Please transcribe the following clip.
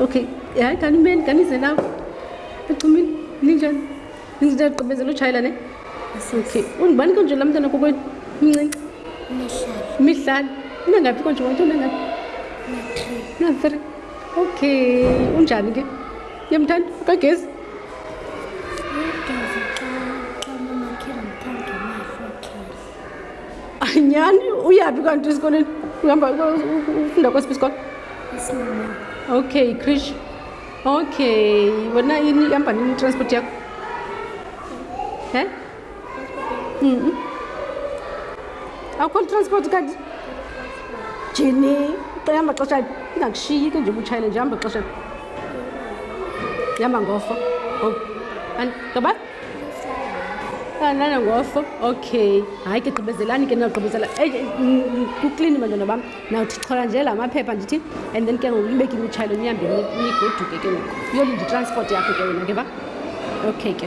okay hayi kanimeni kanize nawo ecumini ninjani ninjani agqibezela utshayela ne okay undibani konje la mntana kokwenu mncinci mihlali unangaphi konje wathi unangaphi na-three okay unjani ke yemthanda kagezi nyhani uyaphi kanti esikoleni uhamba ufunda kwesiphi isikolo okay krish okay wena yini ihamba nini transport yakho he mm-hmm. awukhona transport kanti jini ihamba xesha ingakushiyi ke nje ubutshayele nje hamba xesha ihamba ngofo oh. and kabati kanana ngofo okay hayi ke gqibezelani ke nagqibezela kuklini bantwana bam nawuthi chola nje la maphepha ndithi and then ke ngoku libeke imitshayelo nihambe nigoduke ke ngoku uyolinda itransport yakho ke wena ke ba okay ke